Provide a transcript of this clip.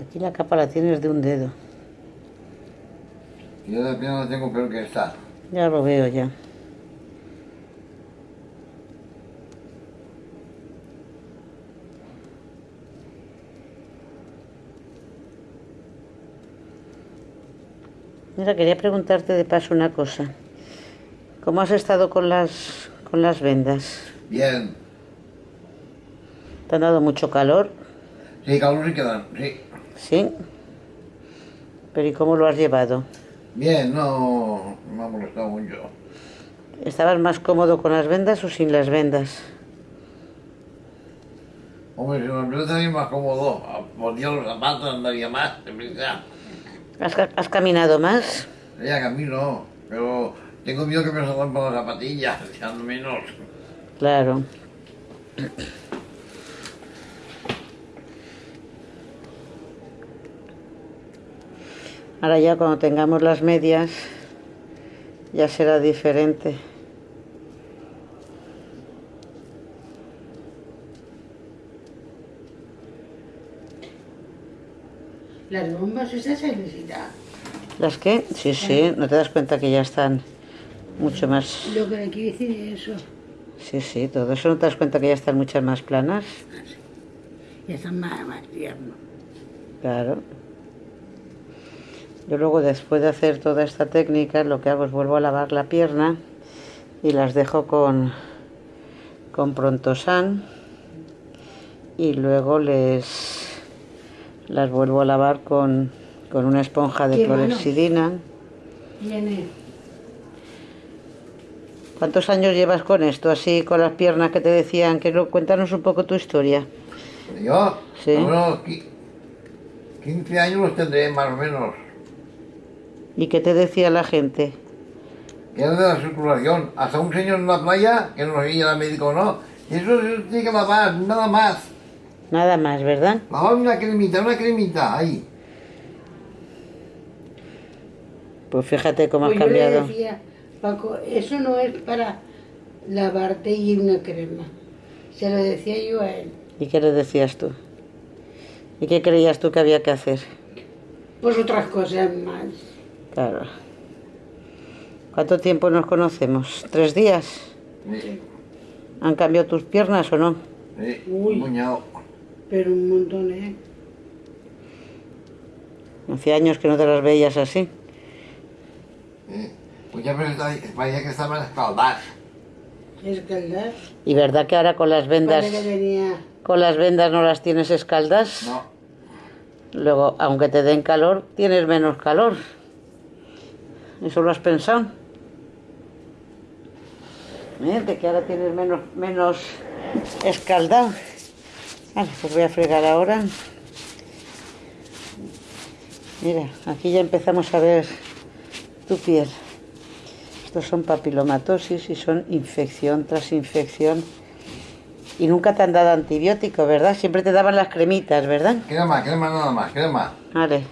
Aquí la capa la tienes de un dedo. Yo de pierna la tengo peor que esta. Ya lo veo ya. Mira, quería preguntarte de paso una cosa. ¿Cómo has estado con las con las vendas? Bien. ¿Te han dado mucho calor? Sí, calor sí quedan, sí. Sí. Pero ¿y cómo lo has llevado? Bien, no me ha molestado mucho. ¿Estabas más cómodo con las vendas o sin las vendas? Hombre, si me empieza más cómodo, ponía los zapatos, andaría más, deprisa. ¿Has, has caminado más? Ya camino, pero tengo miedo que me salgan por las zapatillas, ya no menos. Claro. Ahora ya cuando tengamos las medias ya será diferente. Las bombas esas se necesitan. ¿Las qué? Sí, sí, no te das cuenta que ya están mucho más... Lo que le quiero decir es eso. Sí, sí, todo eso no te das cuenta que ya están muchas más planas. Ya están más, más tiernos. Claro. Yo luego después de hacer toda esta técnica lo que hago es vuelvo a lavar la pierna y las dejo con, con Prontosan y luego les las vuelvo a lavar con, con una esponja de clorexidina. ¿Cuántos años llevas con esto, así con las piernas que te decían? Que lo- cuéntanos un poco tu historia. Yo, Sí. bueno, qui- 15 años los tendré más o menos. ¿Y qué te decía la gente? Que era de la circulación. Hasta un señor en la playa, que no si era médico o no, y eso se tiene que lavar, nada más. Nada más, ¿verdad? Lavar una cremita, una cremita, ahí. Pues fíjate cómo Pues has yo le cambiado. decía, Paco, eso no es para lavarte y una crema. Se lo decía yo a él. ¿Y qué le decías tú? ¿Y qué creías tú que había que hacer? Pues otras cosas más. Claro. ¿Cuánto tiempo nos conocemos? ¿Tres días? Sí, ¿Han cambiado tus piernas o no? sí, Uy. un. Pero un montón, ¿eh? Hacía años que no te las veías así. Sí. Muchas veces parecía que estaban escaldadas. Escaldar. ¿Y verdad que ahora con las vendas, con las vendas no las tienes escaldas? No, Luego, aunque te den calor, tienes menos calor. ¿Eso lo has pensado? De que ahora tienes menos, menos escaldado. Vale, pues voy a fregar ahora. Mira, aquí ya empezamos a ver tu piel. Estos son papilomatosis y son infección tras infección. Y nunca te han dado antibiótico, ¿verdad? Siempre te daban las cremitas, ¿verdad? queda más, queda más nada más, más. Vale,